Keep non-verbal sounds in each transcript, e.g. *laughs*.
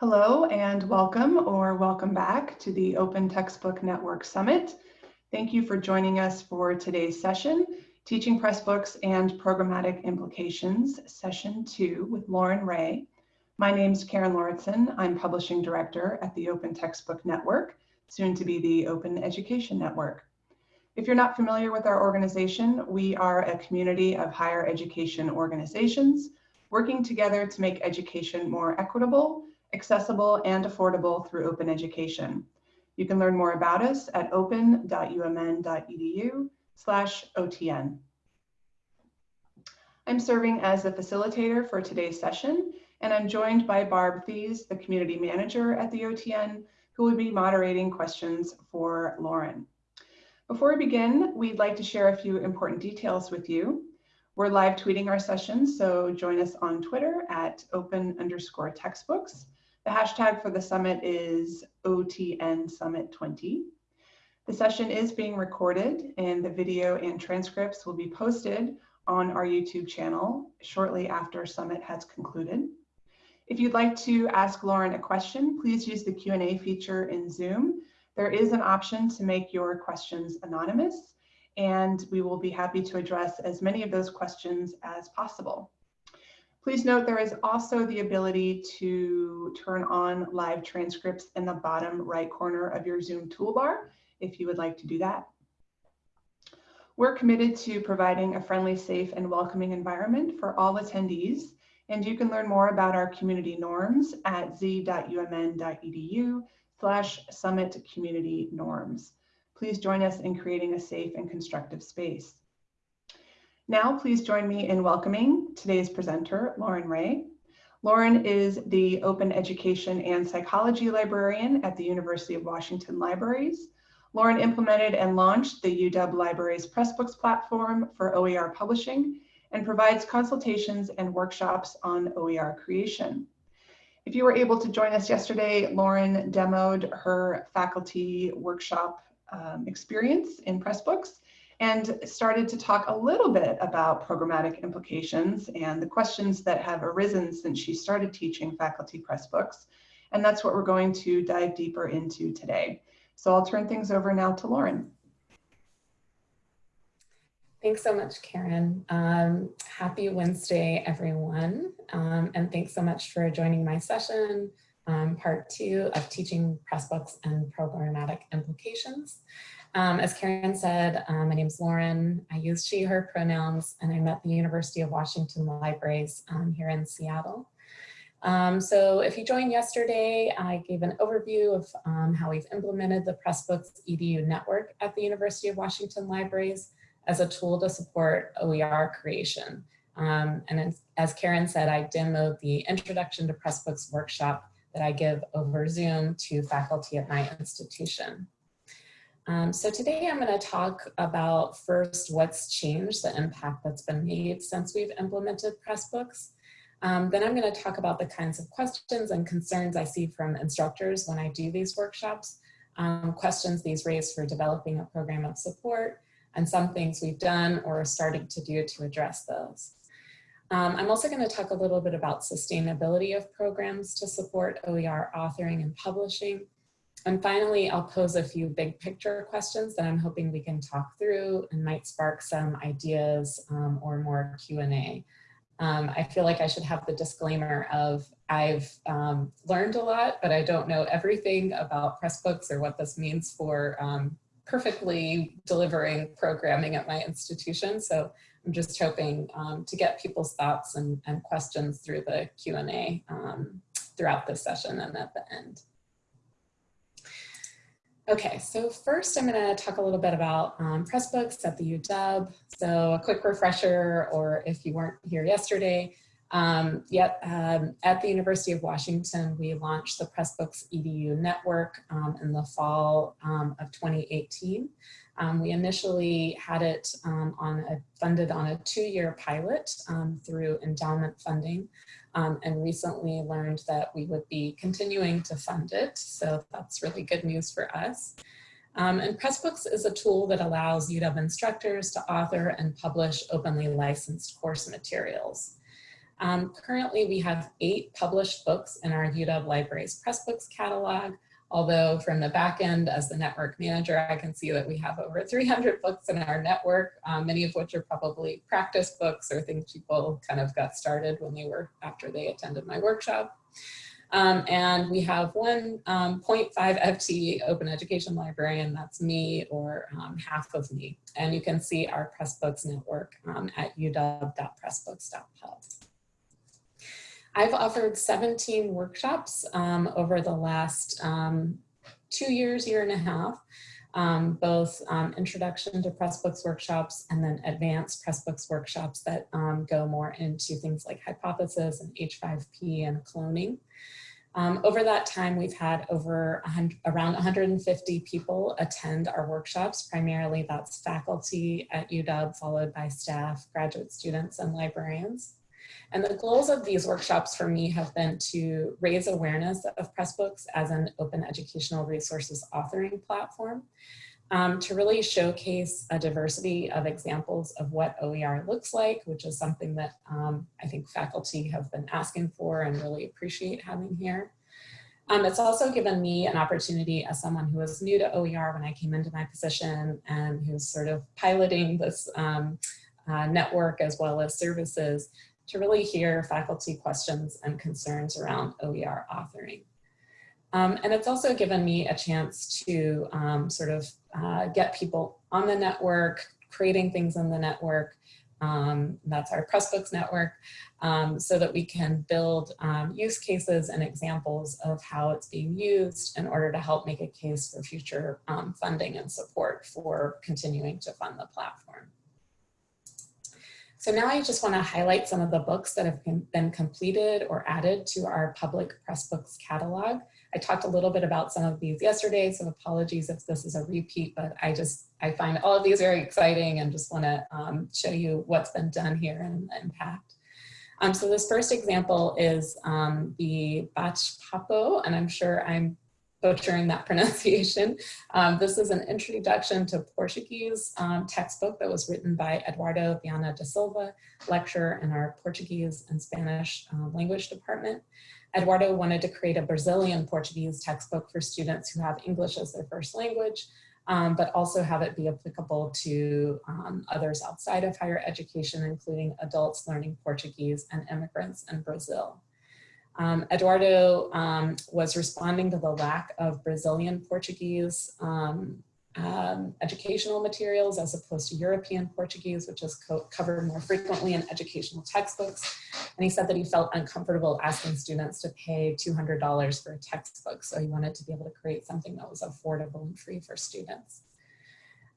Hello and welcome or welcome back to the Open Textbook Network Summit. Thank you for joining us for today's session, Teaching Pressbooks and Programmatic Implications, Session 2 with Lauren Ray. My name is Karen Lauritsen. I'm Publishing Director at the Open Textbook Network, soon to be the Open Education Network. If you're not familiar with our organization, we are a community of higher education organizations working together to make education more equitable accessible and affordable through open education. You can learn more about us at open.umn.edu slash OTN. I'm serving as the facilitator for today's session, and I'm joined by Barb Thies, the community manager at the OTN, who will be moderating questions for Lauren. Before we begin, we'd like to share a few important details with you. We're live tweeting our sessions, so join us on Twitter at open underscore textbooks. The hashtag for the summit is OTN Summit 20. The session is being recorded and the video and transcripts will be posted on our YouTube channel shortly after Summit has concluded. If you'd like to ask Lauren a question, please use the Q&A feature in Zoom. There is an option to make your questions anonymous, and we will be happy to address as many of those questions as possible. Please note there is also the ability to turn on live transcripts in the bottom right corner of your Zoom toolbar if you would like to do that. We're committed to providing a friendly, safe, and welcoming environment for all attendees, and you can learn more about our community norms at z.umn.edu slash summit community norms. Please join us in creating a safe and constructive space. Now, please join me in welcoming today's presenter, Lauren Ray. Lauren is the Open Education and Psychology Librarian at the University of Washington Libraries. Lauren implemented and launched the UW Libraries Pressbooks platform for OER publishing and provides consultations and workshops on OER creation. If you were able to join us yesterday, Lauren demoed her faculty workshop um, experience in Pressbooks and started to talk a little bit about programmatic implications and the questions that have arisen since she started teaching faculty press books. And that's what we're going to dive deeper into today. So I'll turn things over now to Lauren. Thanks so much, Karen. Um, happy Wednesday, everyone. Um, and thanks so much for joining my session, um, part two of teaching Pressbooks and programmatic implications. Um, as Karen said, um, my name is Lauren. I use she, her pronouns, and I'm at the University of Washington Libraries um, here in Seattle. Um, so if you joined yesterday, I gave an overview of um, how we've implemented the Pressbooks EDU network at the University of Washington Libraries as a tool to support OER creation. Um, and as, as Karen said, I demoed the Introduction to Pressbooks workshop that I give over Zoom to faculty at my institution. Um, so today I'm going to talk about first what's changed, the impact that's been made since we've implemented Pressbooks. Um, then I'm going to talk about the kinds of questions and concerns I see from instructors when I do these workshops, um, questions these raise for developing a program of support, and some things we've done or are starting to do to address those. Um, I'm also going to talk a little bit about sustainability of programs to support OER authoring and publishing, and finally, I'll pose a few big picture questions that I'm hoping we can talk through and might spark some ideas um, or more Q&A. Um, I feel like I should have the disclaimer of I've um, learned a lot, but I don't know everything about Pressbooks or what this means for um, perfectly delivering programming at my institution. So I'm just hoping um, to get people's thoughts and, and questions through the Q&A um, throughout this session and at the end. Okay, so first I'm going to talk a little bit about um, Pressbooks at the UW. So a quick refresher, or if you weren't here yesterday, um, yet um, at the University of Washington, we launched the Pressbooks EDU network um, in the fall um, of 2018. Um, we initially had it on a, funded on a two-year pilot through endowment funding um, and recently learned that we would be continuing to fund it. So that's really good news for us. Um, and Pressbooks is a tool that allows UW instructors to author and publish openly licensed course materials. Um, currently, we have eight published books in our UW Libraries Pressbooks catalog, although from the back end as the network manager, I can see that we have over 300 books in our network, um, many of which are probably practice books or things people kind of got started when they were after they attended my workshop. Um, and we have one um, 0.5 FTE open education librarian, that's me or um, half of me. And you can see our Pressbooks network um, at uw.pressbooks.pub. I've offered 17 workshops um, over the last um, two years, year and a half, um, both um, introduction to Pressbooks workshops and then advanced Pressbooks workshops that um, go more into things like hypothesis and H5P and cloning. Um, over that time, we've had over around 150 people attend our workshops. Primarily, that's faculty at UW, followed by staff, graduate students, and librarians. And the goals of these workshops for me have been to raise awareness of Pressbooks as an open educational resources authoring platform, um, to really showcase a diversity of examples of what OER looks like, which is something that um, I think faculty have been asking for and really appreciate having here. Um, it's also given me an opportunity as someone who was new to OER when I came into my position and who's sort of piloting this um, uh, network as well as services to really hear faculty questions and concerns around OER authoring. Um, and it's also given me a chance to um, sort of uh, get people on the network, creating things in the network. Um, that's our Pressbooks network, um, so that we can build um, use cases and examples of how it's being used in order to help make a case for future um, funding and support for continuing to fund the platform. So now I just want to highlight some of the books that have been completed or added to our public Pressbooks catalog. I talked a little bit about some of these yesterday, so apologies if this is a repeat, but I just, I find all of these very exciting and just want to um, show you what's been done here and the impact. Um, so this first example is um, the Bach Papo, and I'm sure I'm butchering that *laughs* pronunciation. Um, this is an introduction to Portuguese um, textbook that was written by Eduardo Viana da Silva, lecturer in our Portuguese and Spanish uh, language department. Eduardo wanted to create a Brazilian Portuguese textbook for students who have English as their first language, um, but also have it be applicable to um, others outside of higher education, including adults learning Portuguese and immigrants in Brazil. Um, Eduardo um, was responding to the lack of Brazilian Portuguese um, um, educational materials as opposed to European Portuguese, which is co covered more frequently in educational textbooks. And he said that he felt uncomfortable asking students to pay $200 for a textbook. So he wanted to be able to create something that was affordable and free for students.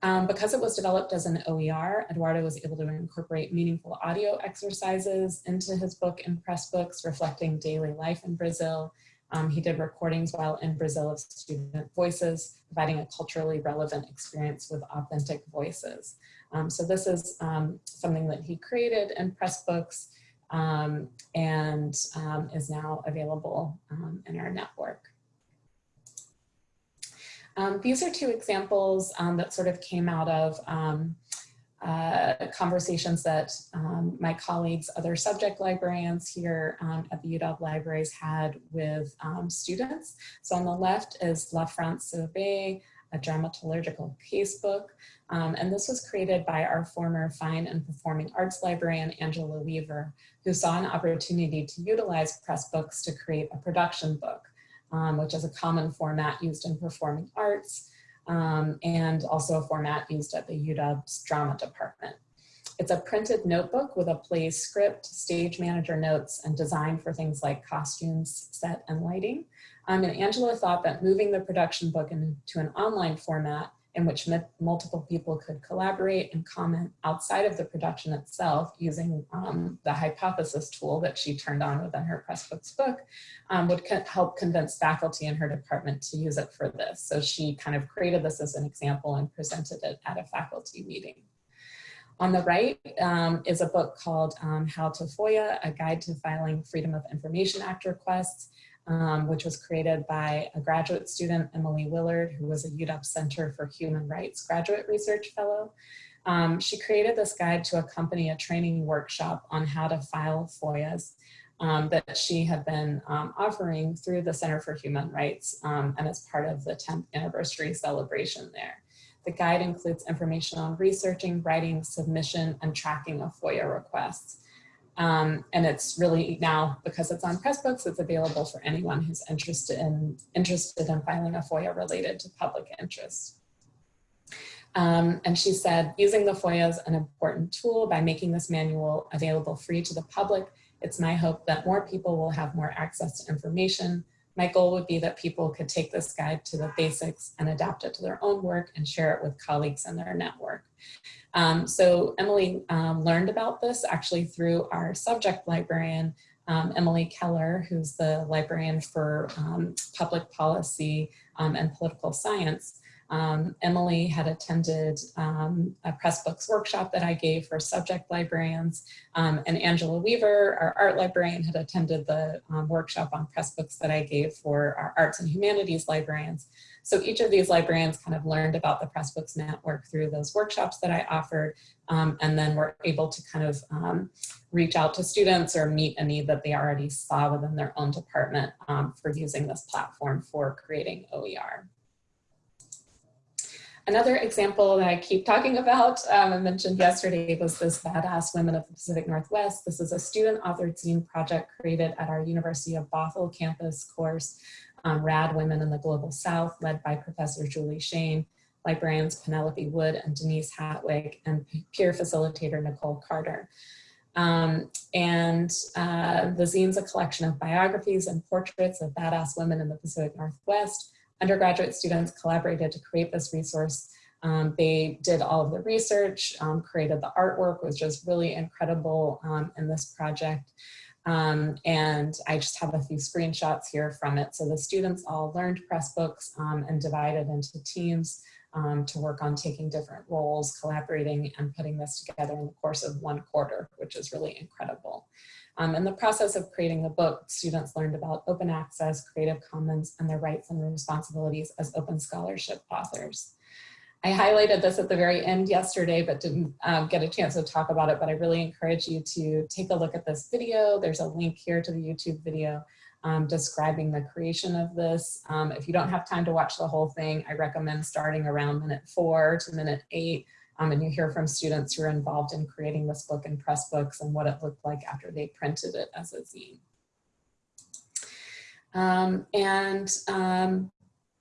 Um, because it was developed as an OER, Eduardo was able to incorporate meaningful audio exercises into his book and Pressbooks reflecting daily life in Brazil. Um, he did recordings while in Brazil of student voices, providing a culturally relevant experience with authentic voices. Um, so this is um, something that he created in Pressbooks um, and um, is now available in our network. Um, these are two examples um, that sort of came out of um, uh, conversations that um, my colleagues, other subject librarians here um, at the UW Libraries had with um, students. So on the left is La France Sauvé, a dramaturgical casebook. Um, and this was created by our former fine and performing arts librarian, Angela Weaver, who saw an opportunity to utilize Pressbooks to create a production book um, which is a common format used in performing arts um, and also a format used at the UW's drama department. It's a printed notebook with a play script, stage manager notes, and design for things like costumes, set, and lighting. Um, and Angela thought that moving the production book into an online format in which multiple people could collaborate and comment outside of the production itself using um, the hypothesis tool that she turned on within her Pressbooks book um, would co help convince faculty in her department to use it for this. So she kind of created this as an example and presented it at a faculty meeting. On the right um, is a book called um, How to FOIA, a guide to filing Freedom of Information Act requests um, which was created by a graduate student, Emily Willard, who was a UW Center for Human Rights graduate research fellow. Um, she created this guide to accompany a training workshop on how to file FOIAs um, that she had been um, offering through the Center for Human Rights um, and as part of the 10th anniversary celebration there. The guide includes information on researching, writing, submission, and tracking of FOIA requests. Um, and it's really now, because it's on Pressbooks, it's available for anyone who's interested in, interested in filing a FOIA related to public interest. Um, and she said, using the FOIA is an important tool by making this manual available free to the public. It's my hope that more people will have more access to information. My goal would be that people could take this guide to the basics and adapt it to their own work and share it with colleagues in their network. Um, so Emily um, learned about this actually through our subject librarian, um, Emily Keller, who's the librarian for um, public policy um, and political science. Um, Emily had attended a Pressbooks workshop that I gave for subject librarians, and Angela Weaver, our art librarian, had attended the workshop on Pressbooks that I gave for our arts and humanities librarians. So each of these librarians kind of learned about the Pressbooks network through those workshops that I offered, um, and then were able to kind of um, reach out to students or meet a need that they already saw within their own department for using this platform for creating OER. Another example that I keep talking about, um, I mentioned yesterday, was this Badass Women of the Pacific Northwest. This is a student authored zine project created at our University of Bothell campus course, um, Rad Women in the Global South, led by Professor Julie Shayne, librarians Penelope Wood and Denise Hattwig, and peer facilitator Nicole Carter. Um, and uh, the zine's a collection of biographies and portraits of badass women in the Pacific Northwest, undergraduate students collaborated to create this resource. Um, they did all of the research, um, created the artwork, was just really incredible um, in this project. Um, and I just have a few screenshots here from it. So the students all learned Pressbooks um, and divided into teams um, to work on taking different roles, collaborating and putting this together in the course of one quarter, which is really incredible. Um, in the process of creating the book, students learned about open access, Creative Commons, and their rights and responsibilities as open scholarship authors. I highlighted this at the very end yesterday, but didn't um, get a chance to talk about it, but I really encourage you to take a look at this video. There's a link here to the YouTube video um, describing the creation of this. Um, if you don't have time to watch the whole thing, I recommend starting around minute four to minute eight um, and you hear from students who are involved in creating this book in Pressbooks and what it looked like after they printed it as a zine. Um, and um,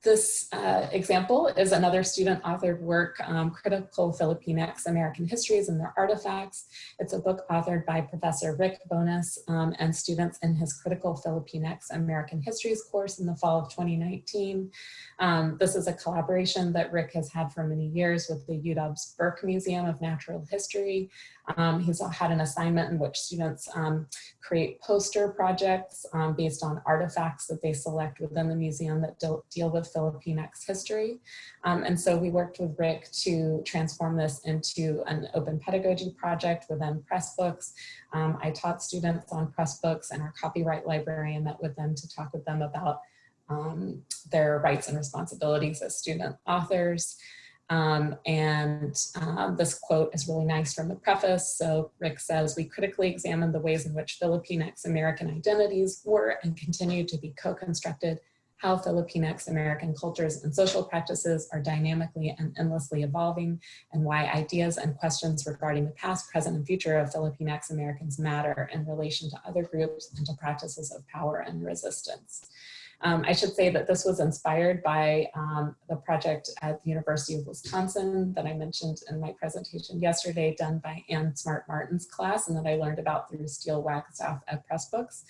this uh, example is another student authored work, um, Critical Filipinx American Histories and Their Artifacts. It's a book authored by Professor Rick Bonus um, and students in his Critical Filipinx American Histories course in the fall of 2019. Um, this is a collaboration that Rick has had for many years with the UW's Burke Museum of Natural History. Um, he's had an assignment in which students um, create poster projects um, based on artifacts that they select within the museum that deal with Filipinx history. Um, and so we worked with Rick to transform this into an open pedagogy project within Pressbooks. Um, I taught students on Pressbooks and our copyright librarian met with them to talk with them about um, their rights and responsibilities as student authors. Um, and uh, this quote is really nice from the preface. So Rick says, we critically examined the ways in which Filipinx American identities were and continue to be co-constructed, how Filipinx American cultures and social practices are dynamically and endlessly evolving, and why ideas and questions regarding the past, present, and future of Filipinx Americans matter in relation to other groups and to practices of power and resistance. Um, I should say that this was inspired by um, the project at the University of Wisconsin that I mentioned in my presentation yesterday, done by Ann Smart Martin's class and that I learned about through Steele Wagstaff at Pressbooks.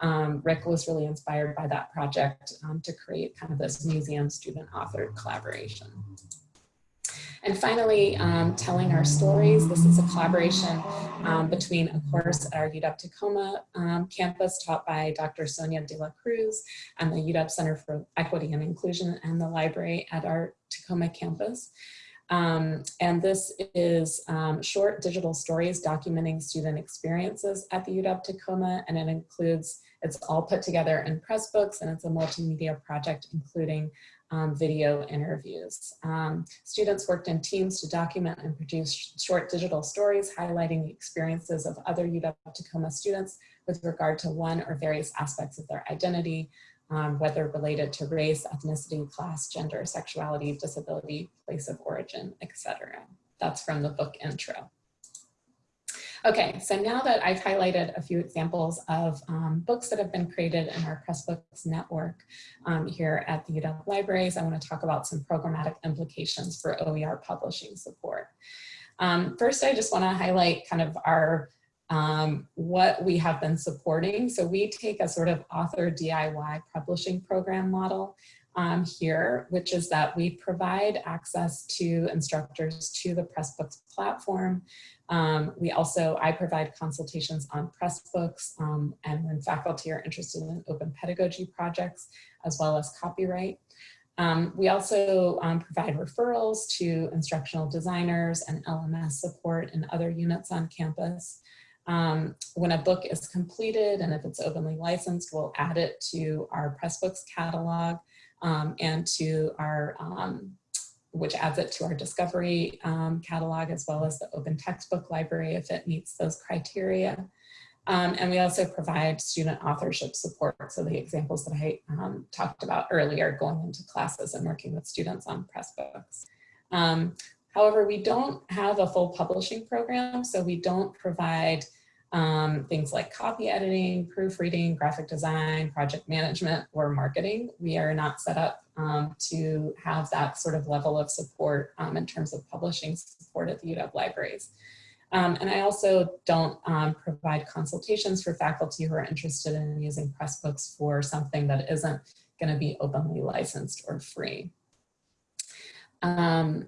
Um, Rick was really inspired by that project um, to create kind of this museum student authored collaboration. And finally, um, telling our stories. This is a collaboration um, between a course at our UW Tacoma um, campus taught by Dr. Sonia de la Cruz and the UW Center for Equity and Inclusion and the library at our Tacoma campus. Um, and this is um, short digital stories documenting student experiences at the UW-Tacoma, and it includes, it's all put together in Pressbooks, and it's a multimedia project including um, video interviews. Um, students worked in teams to document and produce short digital stories highlighting the experiences of other UW-Tacoma students with regard to one or various aspects of their identity, um, whether related to race, ethnicity, class, gender, sexuality, disability, place of origin, etc. That's from the book intro. Okay, so now that I've highlighted a few examples of um, books that have been created in our Pressbooks network um, here at the UW Libraries, I want to talk about some programmatic implications for OER publishing support. Um, first, I just want to highlight kind of our um, what we have been supporting. So we take a sort of author DIY publishing program model um, here, which is that we provide access to instructors to the Pressbooks platform. Um, we also, I provide consultations on Pressbooks um, and when faculty are interested in open pedagogy projects, as well as copyright. Um, we also um, provide referrals to instructional designers and LMS support and other units on campus. Um, when a book is completed and if it's openly licensed, we'll add it to our Pressbooks catalog um, and to our, um, which adds it to our discovery um, catalog as well as the open textbook library if it meets those criteria. Um, and we also provide student authorship support. So the examples that I um, talked about earlier, going into classes and working with students on Pressbooks. However, we don't have a full publishing program, so we don't provide um, things like copy editing, proofreading, graphic design, project management, or marketing. We are not set up um, to have that sort of level of support um, in terms of publishing support at the UW libraries. Um, and I also don't um, provide consultations for faculty who are interested in using Pressbooks for something that isn't going to be openly licensed or free. Um,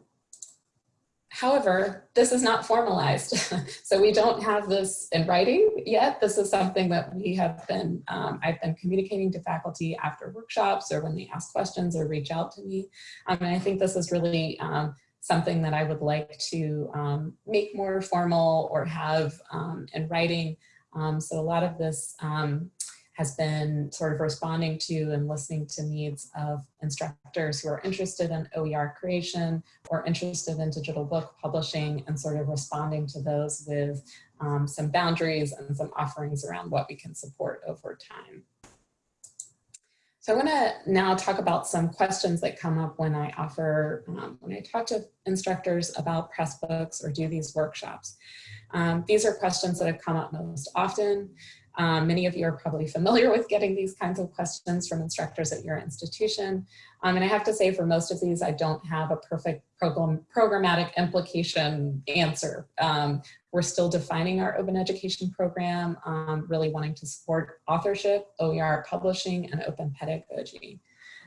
However, this is not formalized. *laughs* so we don't have this in writing yet. This is something that we have been, um, I've been communicating to faculty after workshops or when they ask questions or reach out to me. Um, and I think this is really um, something that I would like to um, make more formal or have um, in writing. Um, so a lot of this has been sort of responding to and listening to needs of instructors who are interested in OER creation or interested in digital book publishing and sort of responding to those with um, some boundaries and some offerings around what we can support over time. So I want to now talk about some questions that come up when I offer, um, when I talk to instructors about Pressbooks or do these workshops. Um, these are questions that have come up most often. Um, many of you are probably familiar with getting these kinds of questions from instructors at your institution. Um, and I have to say for most of these, I don't have a perfect program, programmatic implication answer. Um, we're still defining our open education program, um, really wanting to support authorship, OER publishing, and open pedagogy.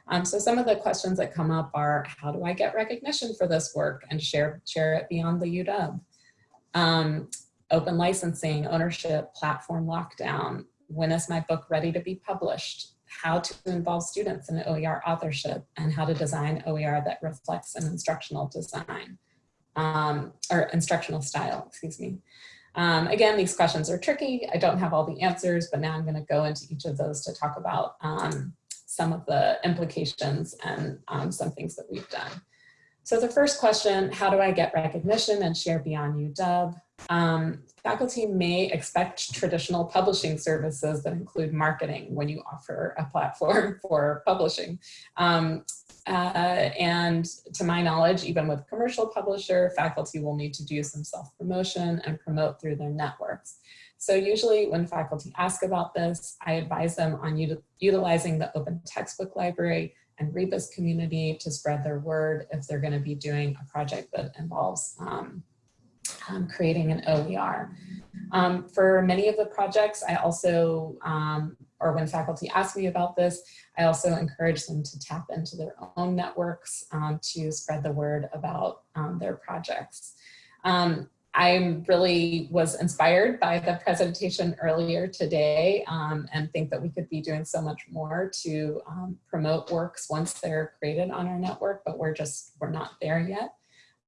Um, so some of the questions that come up are, how do I get recognition for this work and share, share it beyond the UW? Um, open licensing, ownership, platform lockdown, when is my book ready to be published, how to involve students in OER authorship, and how to design OER that reflects an instructional design, um, or instructional style, excuse me. Um, again, these questions are tricky. I don't have all the answers, but now I'm gonna go into each of those to talk about um, some of the implications and um, some things that we've done. So the first question, how do I get recognition and share beyond UW? Um, faculty may expect traditional publishing services that include marketing when you offer a platform *laughs* for publishing. Um, uh, and to my knowledge, even with commercial publisher, faculty will need to do some self-promotion and promote through their networks. So usually when faculty ask about this, I advise them on utilizing the open textbook library and Rebus community to spread their word if they're gonna be doing a project that involves um, um, creating an OER. Um, for many of the projects, I also, um, or when faculty ask me about this, I also encourage them to tap into their own networks um, to spread the word about um, their projects. Um, I really was inspired by the presentation earlier today um, and think that we could be doing so much more to um, promote works once they're created on our network, but we're just, we're not there yet.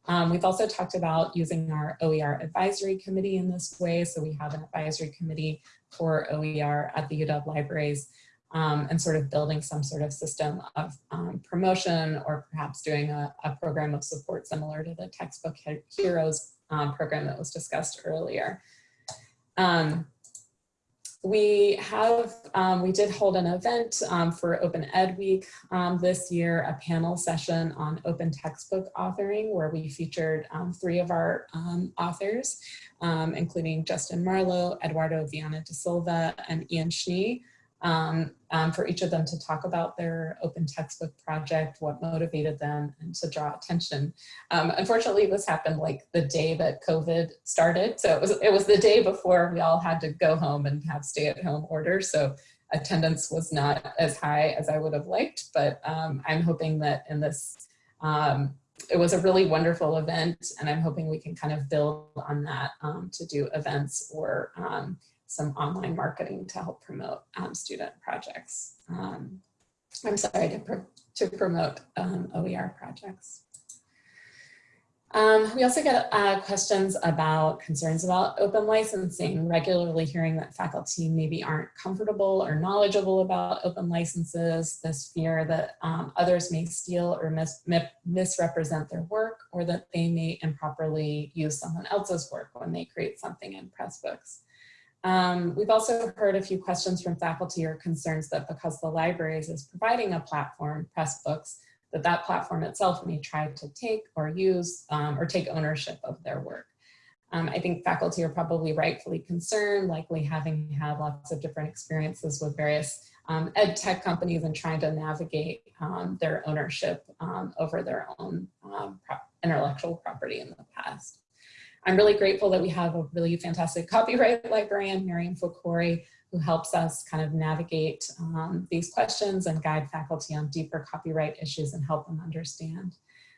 Um, we've also talked about using our OER advisory committee in this way. So we have an advisory committee for OER at the UW libraries um, and sort of building some sort of system of um, promotion or perhaps doing a, a, program of support similar to the textbook heroes um, program that was discussed earlier. Um, we have, um, we did hold an event um, for Open Ed Week um, this year, a panel session on open textbook authoring where we featured um, three of our um, authors, um, including Justin Marlowe, Eduardo Viana da Silva, and Ian Schnee um, um, for each of them to talk about their open textbook project, what motivated them, and to draw attention. Um, unfortunately, this happened like the day that COVID started. So it was, it was the day before we all had to go home and have stay at home orders. So attendance was not as high as I would have liked, but um, I'm hoping that in this, um, it was a really wonderful event and I'm hoping we can kind of build on that um, to do events or some online marketing to help promote um, student projects. Um, I'm sorry, to, pro to promote um, OER projects. Um, we also get uh, questions about concerns about open licensing, regularly hearing that faculty maybe aren't comfortable or knowledgeable about open licenses, this fear that um, others may steal or mis misrepresent their work, or that they may improperly use someone else's work when they create something in Pressbooks. Um, we've also heard a few questions from faculty or concerns that because the libraries is providing a platform, Pressbooks, that that platform itself may try to take or use um, or take ownership of their work. Um, I think faculty are probably rightfully concerned, likely having had lots of different experiences with various um, ed tech companies and trying to navigate um, their ownership um, over their own pro intellectual property in the past. I'm really grateful that we have a really fantastic copyright librarian, Miriam Fokori, who helps us kind of navigate um, these questions and guide faculty on deeper copyright issues and help them understand.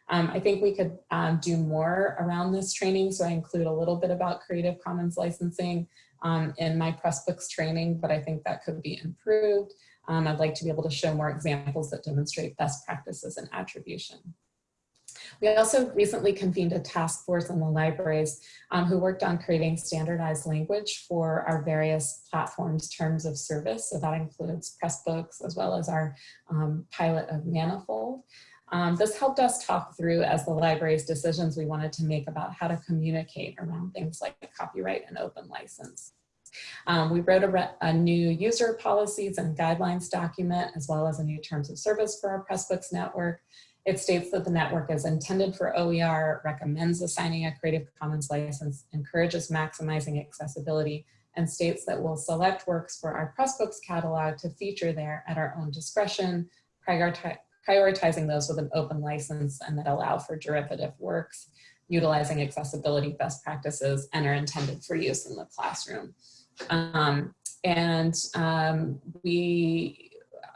Um, I think we could um, do more around this training, so I include a little bit about Creative Commons licensing um, in my Pressbooks training, but I think that could be improved. Um, I'd like to be able to show more examples that demonstrate best practices and attribution. We also recently convened a task force in the libraries um, who worked on creating standardized language for our various platforms terms of service. So that includes Pressbooks as well as our um, pilot of Manifold. Um, this helped us talk through as the library's decisions we wanted to make about how to communicate around things like copyright and open license. Um, we wrote a, a, new user policies and guidelines document, as well as a new terms of service for our Pressbooks network. It states that the network is intended for OER, recommends assigning a Creative Commons license, encourages maximizing accessibility, and states that we'll select works for our Pressbooks catalog to feature there at our own discretion, prioritizing those with an open license and that allow for derivative works, utilizing accessibility best practices, and are intended for use in the classroom. Um, and um, we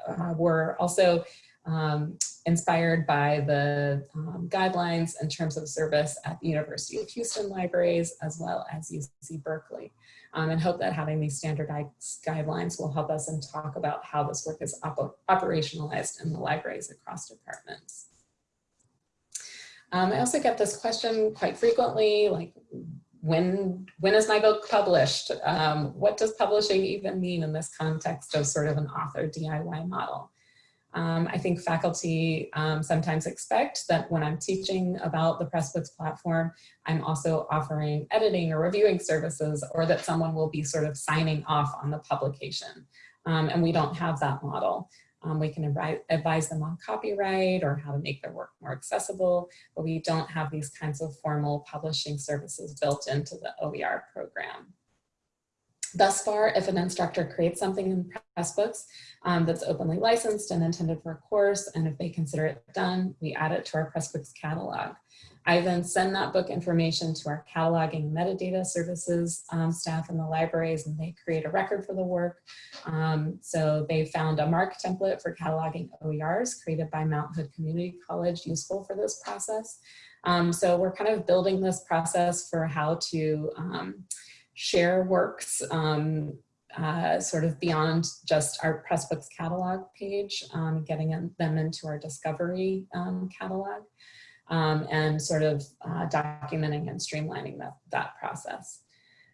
uh, were also um, inspired by the um, guidelines in terms of service at the University of Houston libraries as well as UC Berkeley. Um, and hope that having these standardized guidelines will help us and talk about how this work is op operationalized in the libraries across departments. Um, I also get this question quite frequently, like when, when is my book published? Um, what does publishing even mean in this context of sort of an author DIY model? Um, I think faculty um, sometimes expect that when I'm teaching about the Pressbooks platform, I'm also offering editing or reviewing services or that someone will be sort of signing off on the publication. Um, and we don't have that model. Um, we can advise them on copyright or how to make their work more accessible, but we don't have these kinds of formal publishing services built into the OER program. Thus far, if an instructor creates something in Pressbooks um, that's openly licensed and intended for a course, and if they consider it done, we add it to our Pressbooks catalog. I then send that book information to our cataloging metadata services um, staff in the libraries and they create a record for the work. Um, so they found a MARC template for cataloging OERs created by Mount Hood Community College useful for this process. Um, so we're kind of building this process for how to um, share works um, uh, sort of beyond just our Pressbooks catalog page, um, getting them into our discovery um, catalog. um, and sort of uh, documenting and streamlining that, that process.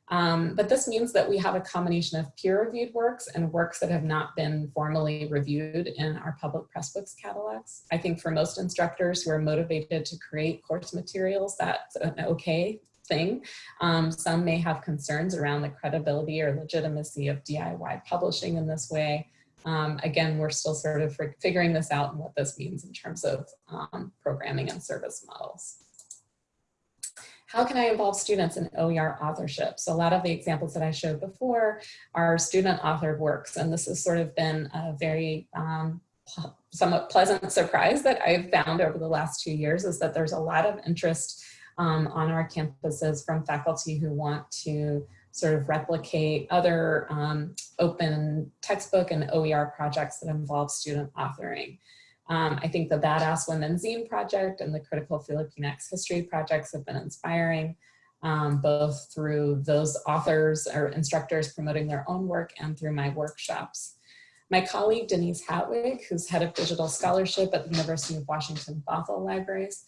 Um, but this means that we have a combination of peer-reviewed works and works that have not been formally reviewed in our public Pressbooks catalogs. I think for most instructors who are motivated to create course materials, that's an okay thing. Um, some may have concerns around the credibility or legitimacy of DIY publishing in this way. Um, again, we're still sort of figuring this out and what this means in terms of um, programming and service models. How can I involve students in OER authorship? So a lot of the examples that I showed before are student authored works, and this has sort of been a very um, somewhat pleasant surprise that I've found over the last two years is that there's a lot of interest um, on our campuses from faculty who want to sort of replicate other um, open textbook and OER projects that involve student authoring. Um, I think the Badass Women Zine project and the Critical Filipinx History projects have been inspiring, um, both through those authors or instructors promoting their own work and through my workshops. My colleague Denise Hattwig, who's head of digital scholarship at the University of Washington Bothell Libraries,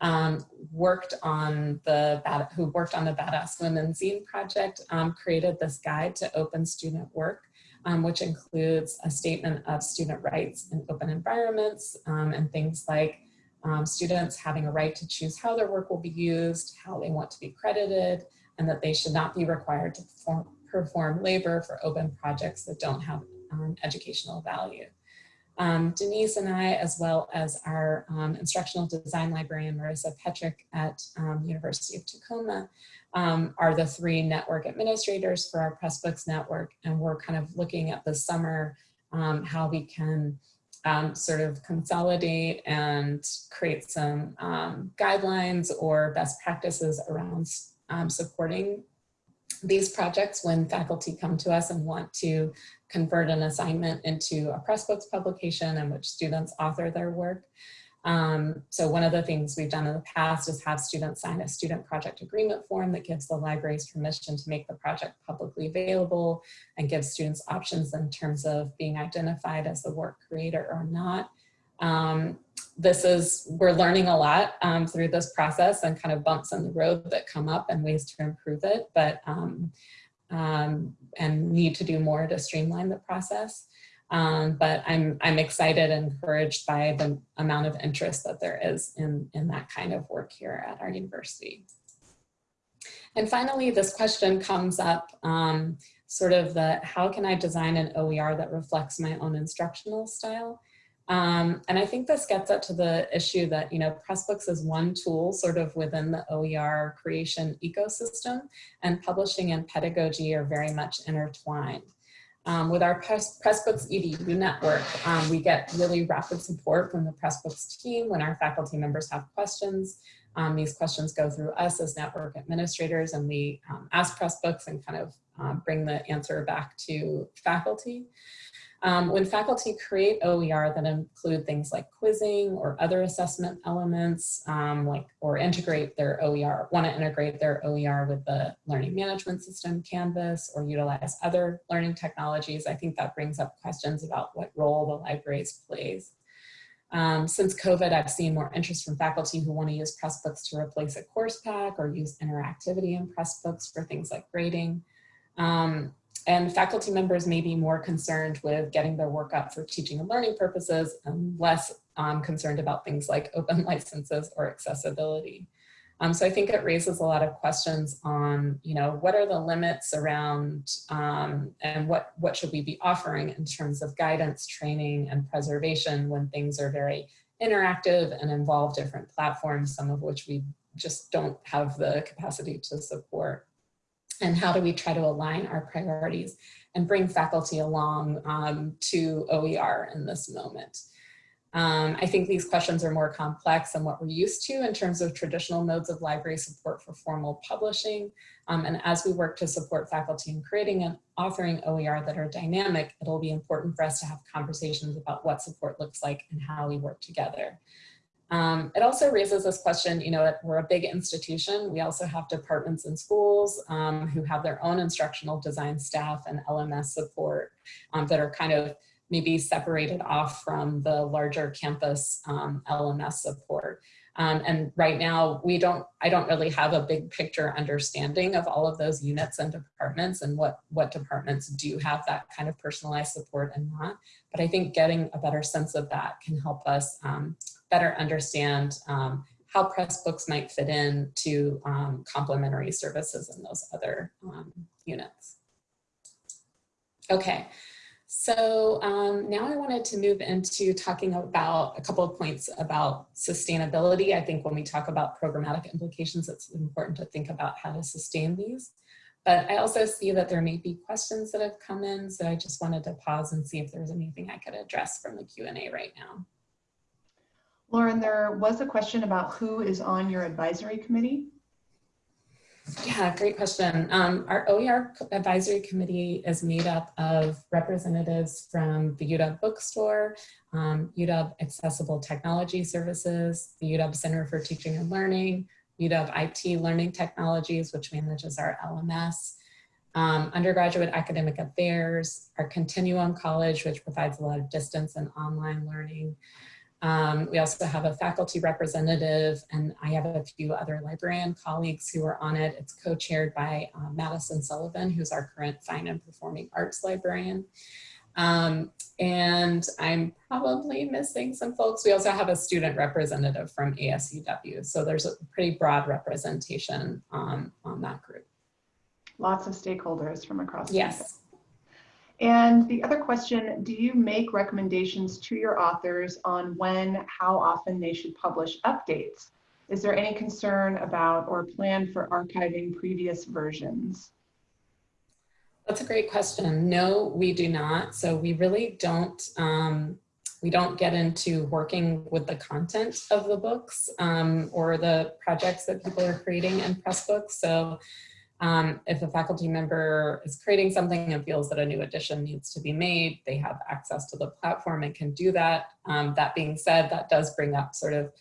um, worked on the who worked on the Badass Women Zine project, um, created this guide to open student work um, which includes a statement of student rights in open environments um, and things like um, students having a right to choose how their work will be used, how they want to be credited, and that they should not be required to perform, perform labor for open projects that don't have um, educational value. Um, Denise and I, as well as our um, instructional design librarian, Marissa Petrich at um, University of Tacoma, um, are the three network administrators for our Pressbooks network. And we're kind of looking at the summer um, how we can um, sort of consolidate and create some guidelines or best practices around supporting these projects when faculty come to us and want to convert an assignment into a Pressbooks publication in which students author their work. Um, so one of the things we've done in the past is have students sign a student project agreement form that gives the libraries permission to make the project publicly available and gives students options in terms of being identified as the work creator or not. Um, this is, we're learning a lot um, through this process and kind of bumps in the road that come up and ways to improve it, but um, and need to do more to streamline the process. Um, but I'm, I'm excited and encouraged by the amount of interest that there is in, in that kind of work here at our university. And finally, this question comes up um, sort of the, how can I design an OER that reflects my own instructional style? Um, and I think this gets at to the issue that, you know, Pressbooks is one tool sort of within the OER creation ecosystem and publishing and pedagogy are very much intertwined. Um, with our Press, Pressbooks EDU network, um, we get really rapid support from the Pressbooks team when our faculty members have questions. Um, these questions go through us as network administrators and we um, ask Pressbooks and kind of um, bring the answer back to faculty. Um, when faculty create OER that include things like quizzing or other assessment elements, um, like or integrate their OER, want to integrate their OER with the learning management system, Canvas, or utilize other learning technologies, I think that brings up questions about what role the libraries plays. Um, since COVID, I've seen more interest from faculty who want to use Pressbooks to replace a course pack or use interactivity in Pressbooks for things like grading. Um, and faculty members may be more concerned with getting their work up for teaching and learning purposes and less um, concerned about things like *laughs* open licenses or accessibility. Um, so I think it raises a lot of questions on, you know, what are the limits around um, and what, what should we be offering in terms of guidance, training, and preservation when things are very interactive and involve different platforms, some of which we just don't have the capacity to support and how do we try to align our priorities and bring faculty along um, to OER in this moment. Um, I think these questions are more complex than what we're used to in terms of traditional modes of library support for formal publishing. Um, and as we work to support faculty in creating and authoring OER that are dynamic, it'll be important for us to have conversations about what support looks like and how we work together. Um, it also raises this question, you know, we're a big institution. We also have departments and schools um, who have their own instructional design staff and LMS support um, that are kind of maybe separated off from the larger campus um, LMS support. Um, and right now we don't, I don't really have a big picture understanding of all of those units and departments and what, what departments do have that kind of personalized support and not. But I think getting a better sense of that can help us um, better understand um, how Pressbooks might fit in to um, complementary services in those other um, units. Okay, so um, now I wanted to move into talking about a couple of points about sustainability. I think when we talk about programmatic implications, it's important to think about how to sustain these. But I also see that there may be questions that have come in, so I just wanted to pause and see if there's anything I could address from the Q&A right now. Lauren, there was a question about who is on your advisory committee. Yeah, great question. Um, our OER advisory committee is made up of representatives from the UW bookstore, um, UW Accessible Technology Services, the UW Center for Teaching and Learning, UW IT Learning Technologies, which manages our LMS, um, undergraduate academic affairs, our Continuum College, which provides a lot of distance and online learning, um, we also have a faculty representative and I have a few other librarian colleagues who are on it. It's co-chaired by uh, Madison Sullivan, who's our current fine and performing arts librarian. Um, and I'm probably missing some folks. We also have a student representative from ASUW. So there's a pretty broad representation um, on that group. Lots of stakeholders from across. Yes. And the other question, do you make recommendations to your authors on when, how often they should publish updates? Is there any concern about or plan for archiving previous versions? That's a great question. No, we do not. So we really don't, um, we don't get into working with the content of the books um, or the projects that people are creating in Pressbooks. So um, if a faculty member is creating something and feels that a new addition needs to be made, they have access to the platform and can do that. Um, that being said, that does bring up sort of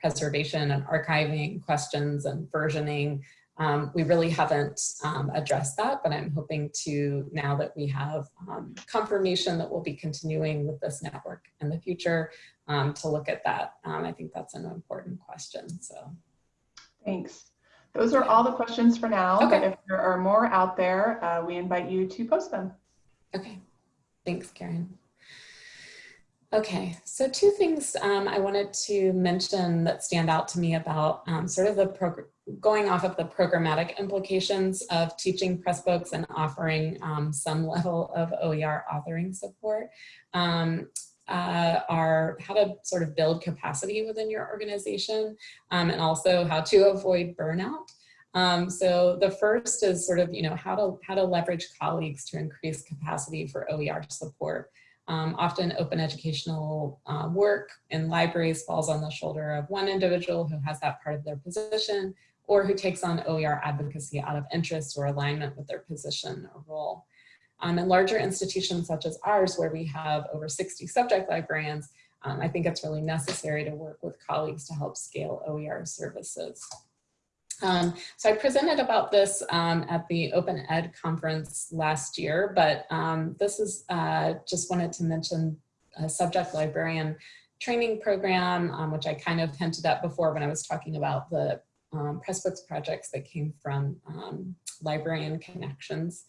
preservation and archiving questions and versioning. Um, we really haven't um, addressed that, but I'm hoping to, now that we have um, confirmation that we'll be continuing with this network in the future, um, to look at that. I think that's an important question, so. Thanks. Those are all the questions for now, okay. but if there are more out there, uh, we invite you to post them. Okay, thanks, Karen. Okay, so two things um, I wanted to mention that stand out to me about um, sort of the program going off of the programmatic implications of teaching Pressbooks and offering um, some level of OER authoring support. Uh, are how to sort of build capacity within your organization um, and also how to avoid burnout. Um, so the first is sort of, you know, how to, how to leverage colleagues to increase capacity for OER support. Um, often open educational uh, work in libraries falls on the shoulder of one individual who has that part of their position or who takes on OER advocacy out of interest or alignment with their position or role. Um, in larger institutions such as ours, where we have over 60 subject librarians, um, I think it's really necessary to work with colleagues to help scale OER services. Um, so I presented about this um, at the Open Ed conference last year, but um, this is uh, just wanted to mention a subject librarian training program, um, which I kind of hinted at before when I was talking about the um, Pressbooks projects that came from Librarian Connections.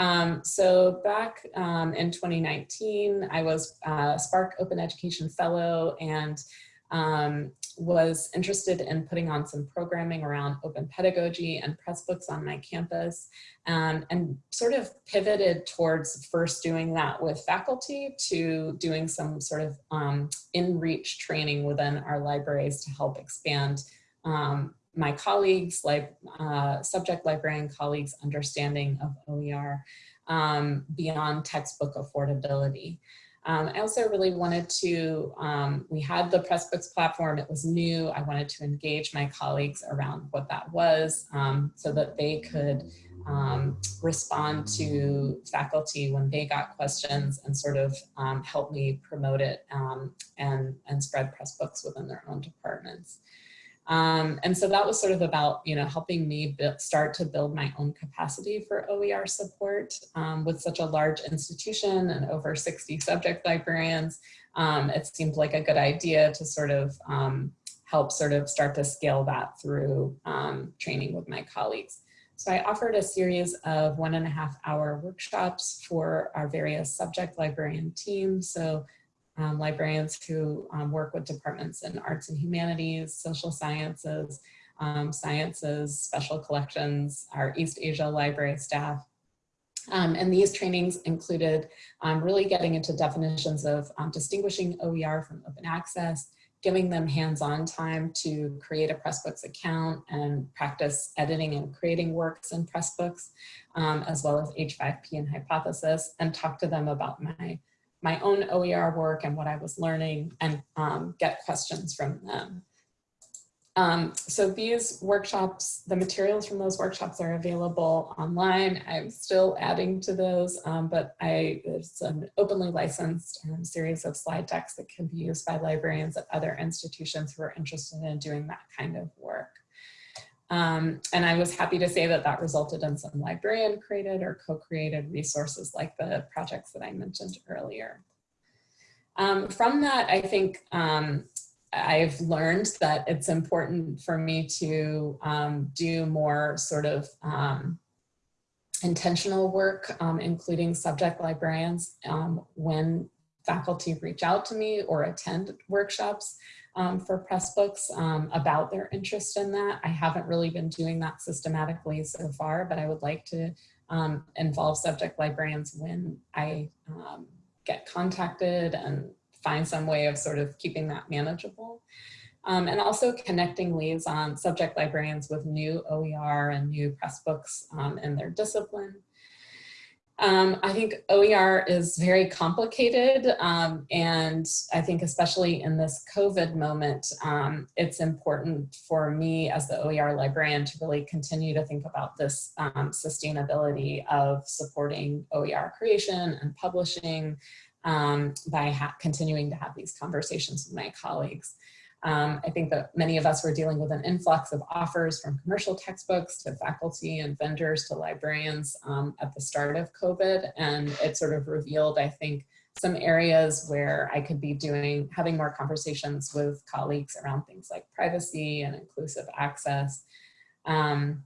Um, so back um, in 2019, I was a SPARC Open Education Fellow and um, was interested in putting on some programming around open pedagogy and Pressbooks on my campus um, and sort of pivoted towards first doing that with faculty to doing some sort of um, in-reach training within our libraries to help expand um, my colleagues, like uh, subject librarian colleagues' understanding of OER um, beyond textbook affordability. Um, I also really wanted to, um, we had the Pressbooks platform, it was new. I wanted to engage my colleagues around what that was um, so that they could um, respond to faculty when they got questions and sort of um, help me promote it um, and, and spread Pressbooks within their own departments. Um, and so that was sort of about, you know, helping me build, start to build my own capacity for OER support um, with such a large institution and over 60 subject librarians. Um, it seemed like a good idea to sort of um, help sort of start to scale that through um, training with my colleagues. So I offered a series of one and a half hour workshops for our various subject librarian teams. So um, librarians who um, work with departments in arts and humanities, social sciences, um, sciences, special collections, our East Asia library staff. Um, and these trainings included um, really getting into definitions of um, distinguishing OER from open access, giving them hands-on time to create a Pressbooks account and practice editing and creating works in Pressbooks, as well as H5P and Hypothesis, and talk to them about my my own OER work and what I was learning and um, get questions from them. Um, so these workshops, the materials from those workshops are available online. I'm still adding to those, um, but I, it's an openly licensed um, series of slide decks that can be used by librarians at other institutions who are interested in doing that kind of work. Um, and I was happy to say that that resulted in some librarian created or co-created resources like the projects that I mentioned earlier. Um, from that, I think um, I've learned that it's important for me to um, do more sort of um, intentional work, um, including subject librarians when faculty reach out to me or attend workshops um, for Pressbooks um, about their interest in that. I haven't really been doing that systematically so far, but I would like to um, involve subject librarians when I um, get contacted and find some way of sort of keeping that manageable. Um, and also connecting liaison subject librarians with new OER and new Pressbooks um, in their discipline. Um, I think OER is very complicated um, and I think especially in this COVID moment, um, it's important for me as the OER librarian to really continue to think about this um, sustainability of supporting OER creation and publishing um, by continuing to have these conversations with my colleagues. Um, I think that many of us were dealing with an influx of offers from commercial textbooks to faculty and vendors to librarians um, at the start of COVID. And it sort of revealed, I think, some areas where I could be doing, having more conversations with colleagues around things like privacy and inclusive access. Um,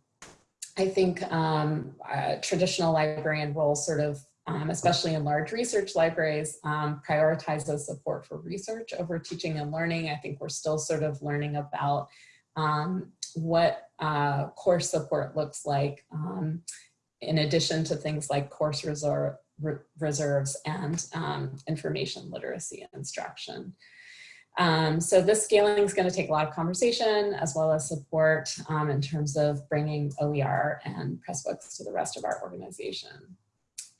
I think um, traditional librarian roles sort of um, especially in large research libraries, um, prioritizes support for research over teaching and learning. I think we're still sort of learning about um, what uh, course support looks like um, in addition to things like course re reserves and um, information literacy instruction. Um, so this scaling is going to take a lot of conversation as well as support um, in terms of bringing OER and Pressbooks to the rest of our organization.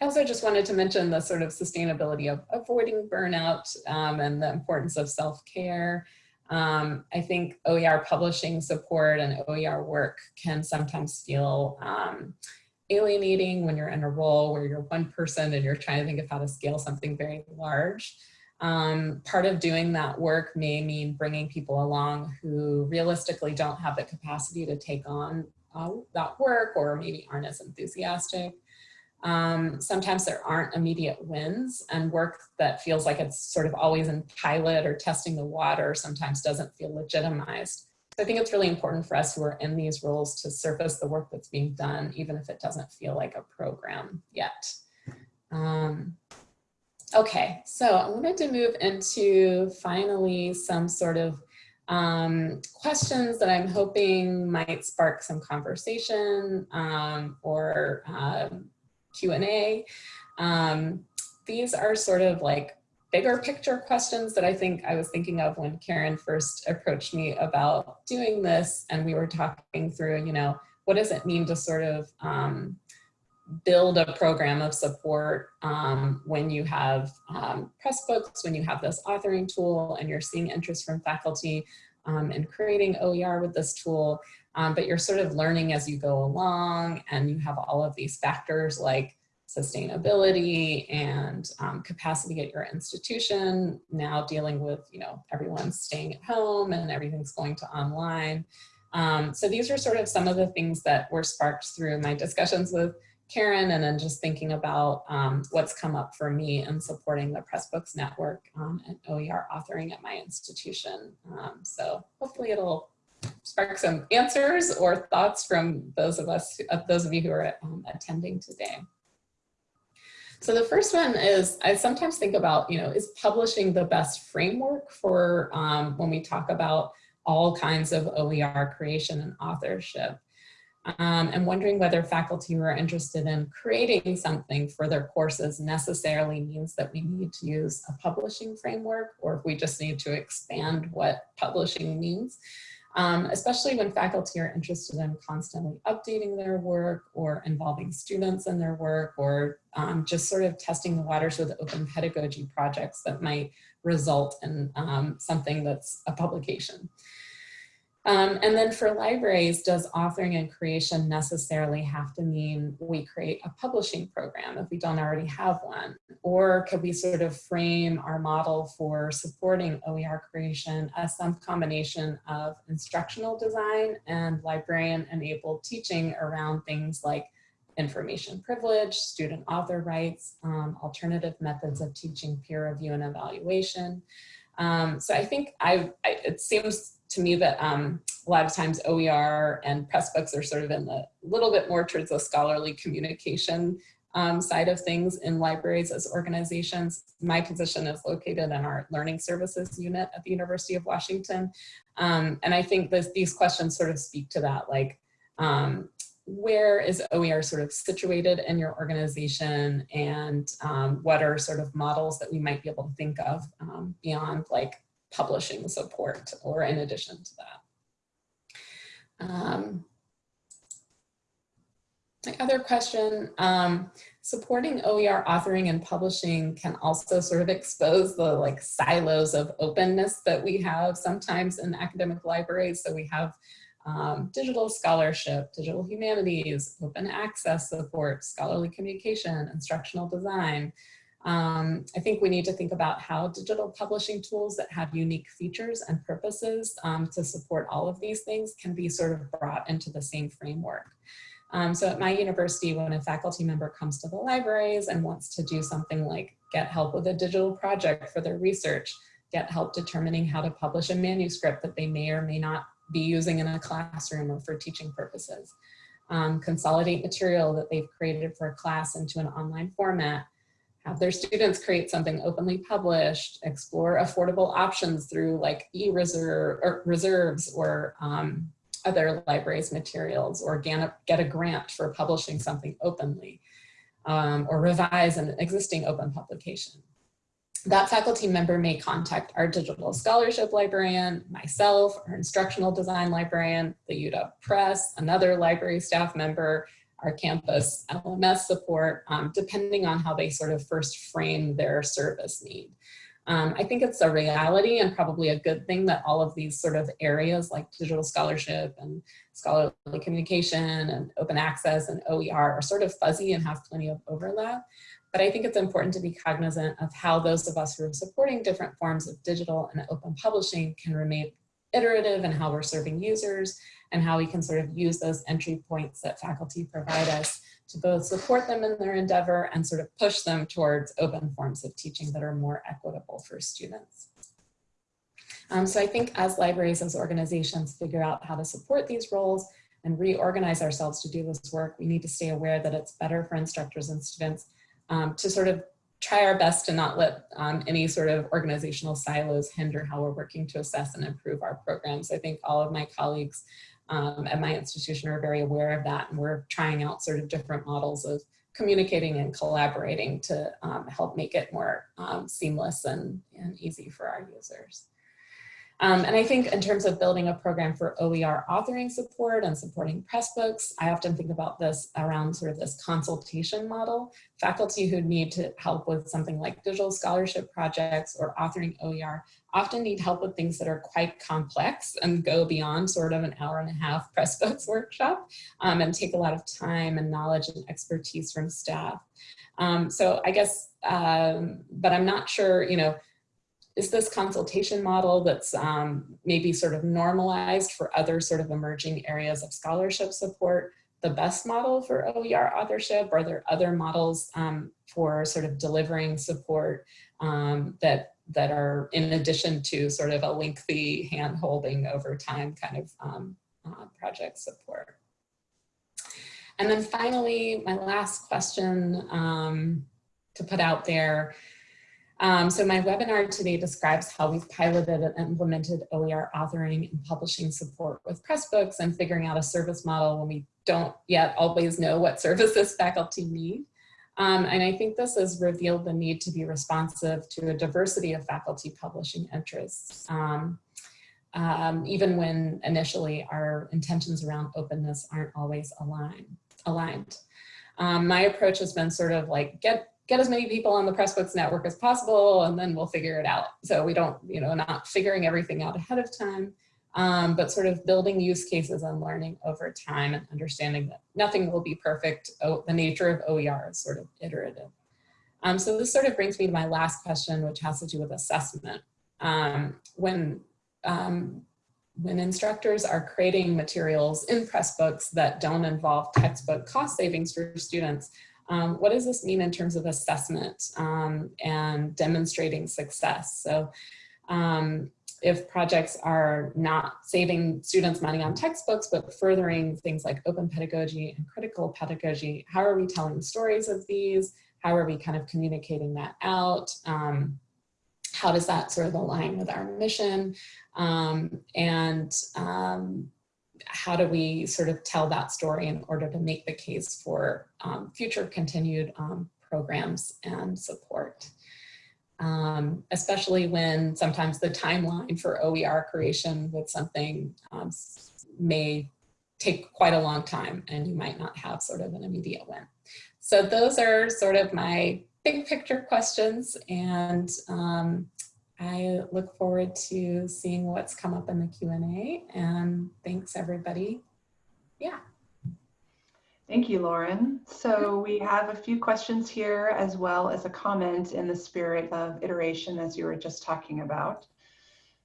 I also just wanted to mention the sort of sustainability of avoiding burnout um, and the importance of self-care. Um, I think OER publishing support and OER work can sometimes feel um, alienating when you're in a role where you're one person and you're trying to think of how to scale something very large. Um, part of doing that work may mean bringing people along who realistically don't have the capacity to take on uh, that work or maybe aren't as enthusiastic. Um, sometimes there aren't immediate wins and work that feels like it's sort of always in pilot or testing the water sometimes doesn't feel legitimized. So I think it's really important for us who are in these roles to surface the work that's being done, even if it doesn't feel like a program yet. Um, okay, so I wanted to move into finally some sort of um, questions that I'm hoping might spark some conversation um, or um, Q&A. Um, these are sort of like bigger picture questions that I think I was thinking of when Karen first approached me about doing this and we were talking through, you know, what does it mean to sort of um, build a program of support um, when you have um, Pressbooks, when you have this authoring tool and you're seeing interest from faculty um, in creating OER with this tool um, but you're sort of learning as you go along and you have all of these factors like sustainability and um, capacity at your institution, now dealing with, you know, everyone staying at home and everything's going to online. Um, so these are sort of some of the things that were sparked through my discussions with Karen and then just thinking about um, what's come up for me in supporting the Pressbooks Network um, and OER authoring at my institution. Um, so hopefully it'll spark some answers or thoughts from those of us, uh, those of you who are um, attending today. So the first one is, I sometimes think about, you know, is publishing the best framework for um, when we talk about all kinds of OER creation and authorship? Um, and wondering whether faculty who are interested in creating something for their courses necessarily means that we need to use a publishing framework or if we just need to expand what publishing means um, especially when faculty are interested in constantly updating their work or involving students in their work or um, just sort of testing the waters with open pedagogy projects that might result in um, something that's a publication. Um, and then for libraries, does authoring and creation necessarily have to mean we create a publishing program if we don't already have one? Or could we sort of frame our model for supporting OER creation as some combination of instructional design and librarian enabled teaching around things like information privilege, student author rights, um, alternative methods of teaching peer review and evaluation. Um, so I think I, I, it seems to me that um, a lot of times OER and Pressbooks are sort of in the little bit more towards the scholarly communication um, side of things in libraries as organizations. My position is located in our learning services unit at the University of Washington. Um, and I think this, these questions sort of speak to that, like um, where is OER sort of situated in your organization and um, what are sort of models that we might be able to think of um, beyond like publishing support or in addition to that. Um, my other question, um, supporting OER authoring and publishing can also sort of expose the like silos of openness that we have sometimes in academic libraries. So we have um, digital scholarship, digital humanities, open access support, scholarly communication, instructional design, um, I think we need to think about how digital publishing tools that have unique features and purposes um, to support all of these things can be sort of brought into the same framework. Um, so at my university, when a faculty member comes to the libraries and wants to do something like get help with a digital project for their research, get help determining how to publish a manuscript that they may or may not be using in a classroom or for teaching purposes, um, consolidate material that they've created for a class into an online format, have their students create something openly published, explore affordable options through like e-reserve or reserves or um, other libraries materials or get a, grant for publishing something openly um, or revise an existing open publication. That faculty member may contact our digital scholarship librarian, myself, our instructional design librarian, the UW Press, another library staff member, our campus LMS support, um, depending on how they sort of first frame their service need. Um, I think it's a reality and probably a good thing that all of these sort of areas like digital scholarship and scholarly communication and open access and OER are sort of fuzzy and have plenty of overlap. But I think it's important to be cognizant of how those of us who are supporting different forms of digital and open publishing can remain iterative and how we're serving users and how we can sort of use those entry points that faculty provide us to both support them in their endeavor and sort of push them towards open forms of teaching that are more equitable for students. Um, so I think as libraries, as organizations figure out how to support these roles and reorganize ourselves to do this work, we need to stay aware that it's better for instructors and students um, to sort of try our best to not let um, any sort of organizational silos hinder how we're working to assess and improve our programs. I think all of my colleagues um, at my institution are very aware of that and we're trying out sort of different models of communicating and collaborating to um, help make it more um, seamless and, and easy for our users. Um, and I think in terms of building a program for OER authoring support and supporting Pressbooks, I often think about this around sort of this consultation model. Faculty who need to help with something like digital scholarship projects or authoring OER often need help with things that are quite complex and go beyond sort of an hour and a half Pressbooks *laughs* workshop um, and take a lot of time and knowledge and expertise from staff. Um, so I guess, um, but I'm not sure, you know, is this consultation model that's um, maybe sort of normalized for other sort of emerging areas of scholarship support the best model for OER authorship? Are there other models um, for sort of delivering support um, that that are in addition to sort of a lengthy hand holding over time kind of um, uh, project support? And then finally, my last question um, to put out there um, so my webinar today describes how we've piloted and implemented OER authoring and publishing support with Pressbooks and figuring out a service model when we don't yet always know what services *laughs* faculty need. Um, and I think this has revealed the need to be responsive to a diversity of faculty publishing interests, um, um, even when initially our intentions around openness aren't always align, aligned. Um, my approach has been sort of like get get as many people on the Pressbooks network as possible, and then we'll figure it out. So we don't, you know, not figuring everything out ahead of time, um, but sort of building use cases and learning over time and understanding that nothing will be perfect. Oh, the nature of OER is sort of iterative. Um, so this sort of brings me to my last question, which has to do with assessment. Um, when, um, when instructors are creating materials in Pressbooks that don't involve textbook cost savings for students, um, what does this mean in terms of assessment um, and demonstrating success? So um, if projects are not saving students money on textbooks, but furthering things like open pedagogy and critical pedagogy, how are we telling stories of these? How are we kind of communicating that out? Um, how does that sort of align with our mission? Um, and um, how do we sort of tell that story in order to make the case for um, future continued um, programs and support. Um, especially when sometimes the timeline for OER creation with something um, may take quite a long time and you might not have sort of an immediate win. So those are sort of my big picture questions and um, I look forward to seeing what's come up in the Q&A and thanks everybody. Yeah. Thank you, Lauren. So we have a few questions here as well as a comment in the spirit of iteration as you were just talking about.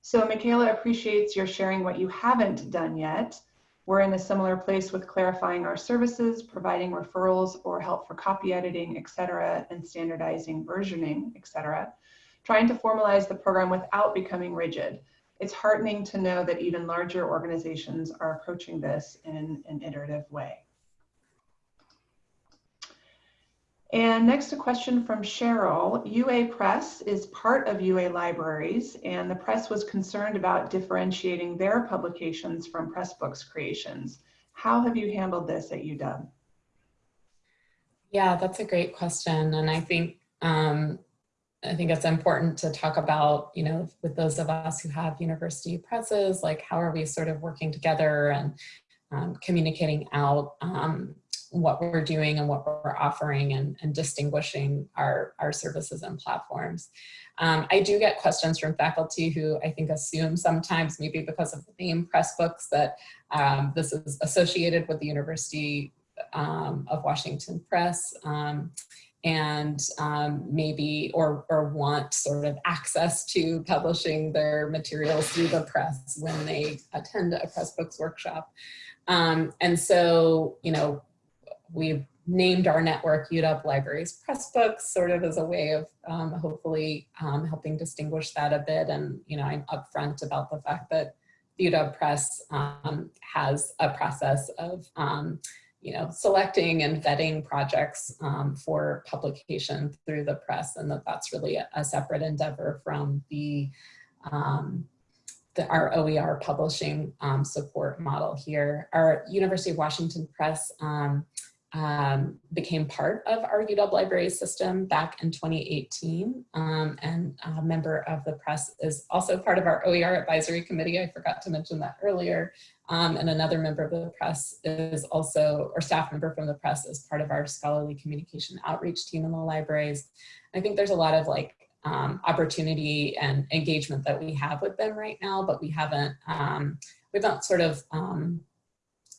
So Michaela appreciates your sharing what you haven't done yet. We're in a similar place with clarifying our services, providing referrals or help for copy editing, et cetera, and standardizing versioning, et cetera trying to formalize the program without becoming rigid. It's heartening to know that even larger organizations are approaching this in an iterative way. And next a question from Cheryl. UA Press is part of UA Libraries and the press was concerned about differentiating their publications from Pressbooks creations. How have you handled this at UW? Yeah, that's a great question. And I think um, I think it's important to talk about, you know, with those of us who have university presses, like how are we sort of working together and um, communicating out um, what we're doing and what we're offering and, and distinguishing our, our services and platforms. Um, I do get questions from faculty who I think assume sometimes maybe because of the name press books, that um, this is associated with the University um, of Washington Press. And um, maybe or, or want sort of access to publishing their materials through the press when they attend a Pressbooks workshop. Um, and so, you know, we've named our network UW Libraries Pressbooks sort of as a way of um, hopefully um, helping distinguish that a bit. And, you know, I'm upfront about the fact that UW Press um, has a process of um, you know, selecting and vetting projects um, for publication through the press and that that's really a, a separate endeavor from the, um, the our OER publishing um, support model here. Our University of Washington Press um, became part of our UW library system back in 2018 um, and a member of the press is also part of our OER advisory committee. I forgot to mention that earlier. Um, and another member of the press is also, or staff member from the press is part of our scholarly communication outreach team in the libraries. I think there's a lot of like um, opportunity and engagement that we have with them right now, but we haven't, um, we've not sort of, um,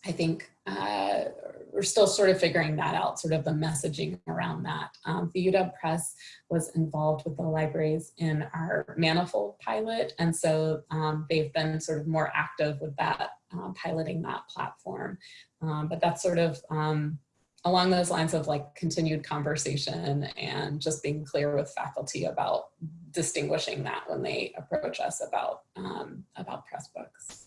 I think, uh, we're still sort of figuring that out, sort of the messaging around that. Um, the UW Press was involved with the libraries in our Manifold pilot, and so um, they've been sort of more active with that, uh, piloting that platform. Um, but that's sort of um, along those lines of like continued conversation and just being clear with faculty about distinguishing that when they approach us about, um, about Pressbooks.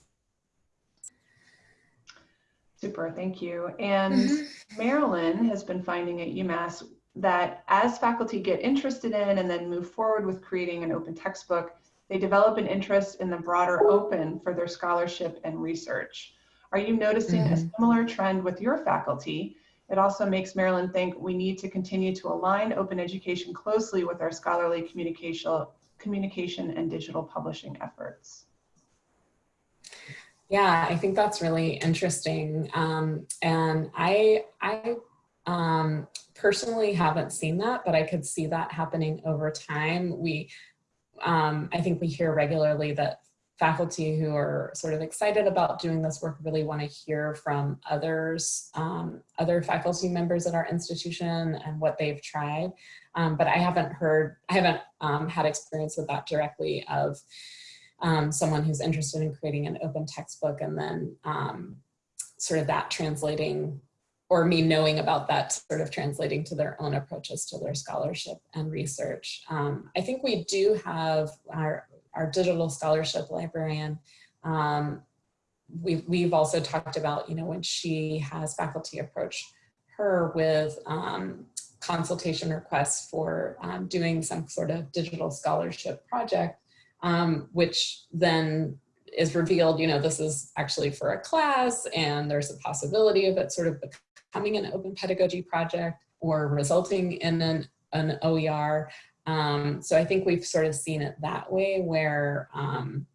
Super, thank you. And Mm-hmm. Marilyn has been finding at UMass that as faculty get interested in and then move forward with creating an open textbook, they develop an interest in the broader open for their scholarship and research. Are you noticing a Mhm. similar trend with your faculty? It also makes Marilyn think we need to continue to align open education closely with our scholarly communication, communication and digital publishing efforts. Yeah, I think that's really interesting. Um, and I, I um, personally haven't seen that, but I could see that happening over time. We, um, I think we hear regularly that faculty who are sort of excited about doing this work really want to hear from others, um, other faculty members at our institution and what they've tried. Um, but I haven't heard, I haven't um, had experience with that directly of um, someone who's interested in creating an open textbook and then um, sort of that translating or me knowing about that sort of translating to their own approaches to their scholarship and research. Um, I think we do have our, our digital scholarship librarian. Um, we've, we've also talked about, you know, when she has faculty approach her with um, consultation requests for um, doing some sort of digital scholarship project, um, which then is revealed, you know, this is actually for a class and there's a possibility of it sort of becoming an open pedagogy project or resulting in an, an OER. Um, so I think we've sort of seen it that way where um,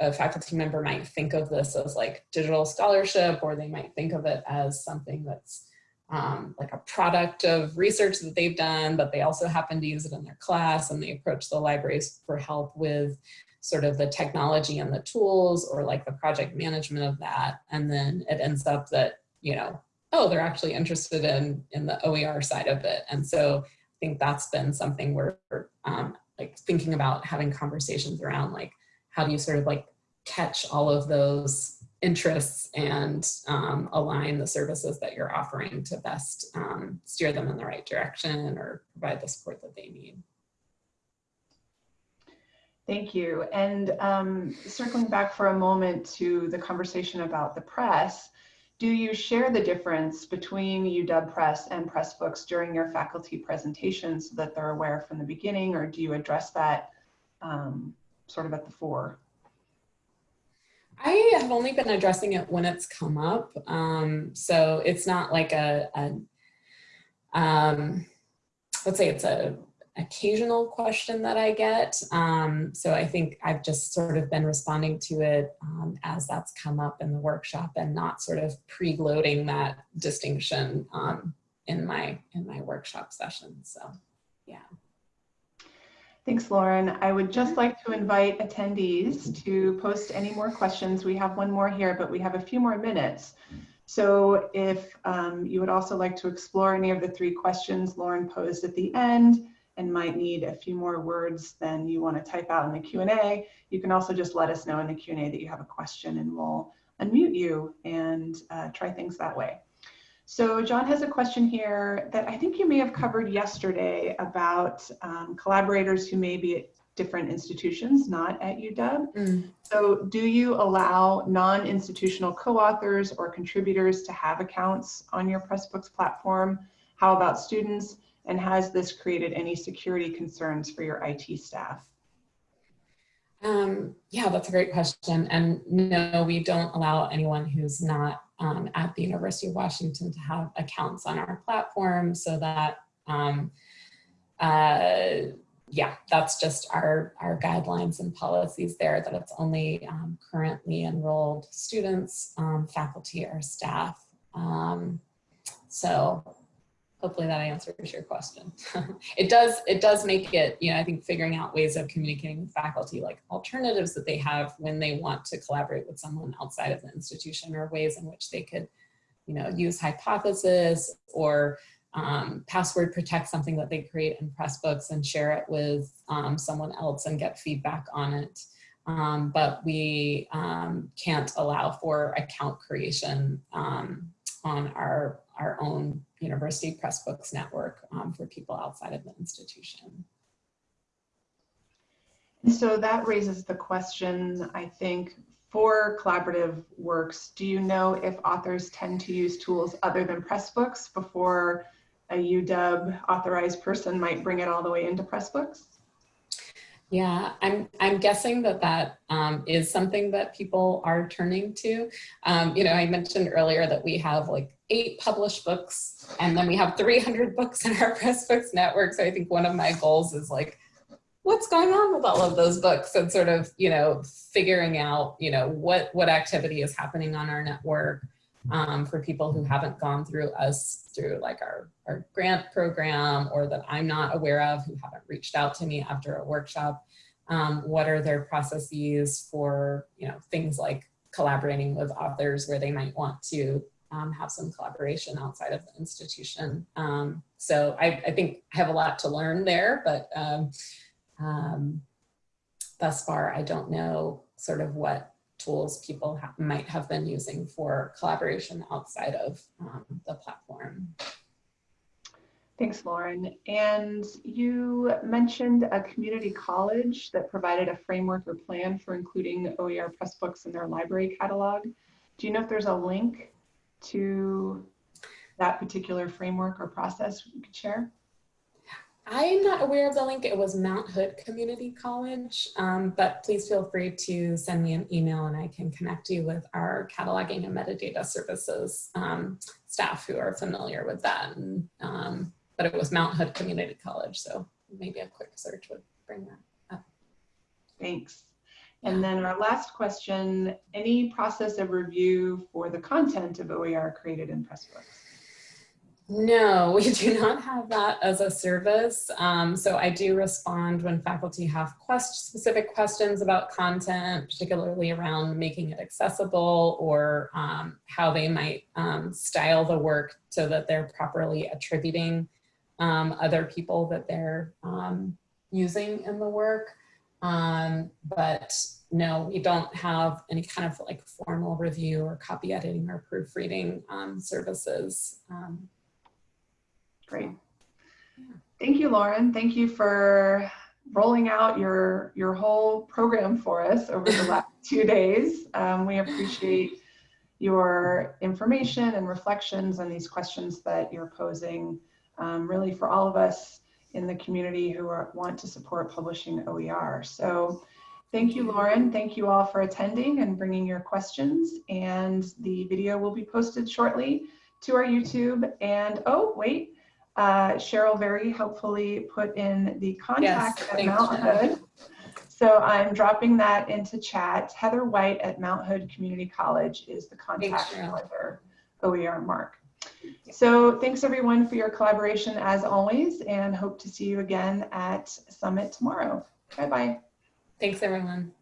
a faculty member might think of this as like digital scholarship or they might think of it as something that's um, like a product of research that they've done, but they also happen to use it in their class and they approach the libraries for help with sort of the technology and the tools or like the project management of that. And then it ends up that, you know, oh, they're actually interested in, in the OER side of it. And so I think that's been something we're um, like thinking about having conversations around like, how do you sort of like catch all of those interests and um, align the services that you're offering to best um, steer them in the right direction or provide the support that they need. Thank you. And um, circling back for a moment to the conversation about the press, do you share the difference between UW Press and Pressbooks during your faculty presentations so that they're aware from the beginning, or do you address that um, sort of at the fore? I have only been addressing it when it's come up. Um, so it's not like a, a um, let's say it's a occasional question that I get. Um, so I think I've just sort of been responding to it um, as that's come up in the workshop and not sort of pre-loading that distinction um, in my in my workshop session. So yeah. Thanks, Lauren. I would just like to invite attendees to post any more questions. We have one more here, but we have a few more minutes. So if um, you would also like to explore any of the three questions Lauren posed at the end and might need a few more words than you want to type out in the Q&A, you can also just let us know in the Q&A that you have a question and we'll unmute you and uh, try things that way. So John has a question here that I think you may have covered yesterday about um, collaborators who may be at different institutions, not at UW. Mm. So do you allow non-institutional co-authors or contributors to have accounts on your Pressbooks platform? How about students? And has this created any security concerns for your IT staff? Um, yeah, that's a great question. And no, we don't allow anyone who's not um, at the University of Washington to have accounts on our platform so that, um, uh, yeah, that's just our, our guidelines and policies there that it's only um, currently enrolled students, um, faculty or staff. Um, so hopefully that answers your question. *laughs* it does, it does make it, you know, I think figuring out ways of communicating with faculty, like alternatives that they have when they want to collaborate with someone outside of the institution or ways in which they could, you know, use hypothesis or um, password protect something that they create in Pressbooks and share it with um, someone else and get feedback on it. Um, but we um, can't allow for account creation um, on our, our own University Pressbooks network um, for people outside of the institution. So that raises the question, I think, for collaborative works, do you know if authors tend to use tools other than Pressbooks before a UW authorized person might bring it all the way into Pressbooks? Yeah, I'm, I'm guessing that that um, is something that people are turning to. Um, you know, I mentioned earlier that we have like eight published books and then we have 300 books in our *laughs* Pressbooks network. So I think one of my goals is like, what's going on with all of those books and sort of, you know, figuring out, you know, what, what activity is happening on our network um, for people who haven't gone through us through like our, our grant program or that I'm not aware of who haven't reached out to me after a workshop. Um, what are their processes for, you know, things like collaborating with authors where they might want to um, have some collaboration outside of the institution. Um, so I, I, think I have a lot to learn there, but um, um thus far I don't know sort of what tools people ha might have been using for collaboration outside of um, the platform. Thanks, Lauren. And you mentioned a community college that provided a framework or plan for including OER Pressbooks in their library catalog. Do you know if there's a link to that particular framework or process you could share? I'm not aware of the link. It was Mount Hood Community College, um, but please feel free to send me an email and I can connect you with our cataloging and metadata services um, staff who are familiar with that. And, um, but it was Mount Hood Community College, so maybe a quick search would bring that up. Thanks. And then our last question, any process of review for the content of OER created in Pressbooks? No, *laughs* we do not have that as a service. Um, so I do respond when faculty have quest specific questions about content, particularly around making it accessible or um, how they might um, style the work so that they're properly attributing um, other people that they're um, using in the work. Um, but no, we don't have any kind of like formal review or copy editing or proofreading services. Great. Thank you, Lauren. Thank you for rolling out your, your whole program for us over the last *laughs* two days. Um, we appreciate your information and reflections and these questions that you're posing um, really for all of us in the community who are, want to support publishing OER. So thank you, Lauren. Thank you all for attending and bringing your questions. And the video will be posted shortly to our YouTube. And oh, wait, uh, Cheryl very helpfully put in the contact yes, at Mount Hood. So I'm dropping that into chat. Heather White at Mount Hood Community College is the contact for her OER MARC. So thanks everyone for your collaboration as always and hope to see you again at Summit tomorrow. Bye-bye. Thanks everyone.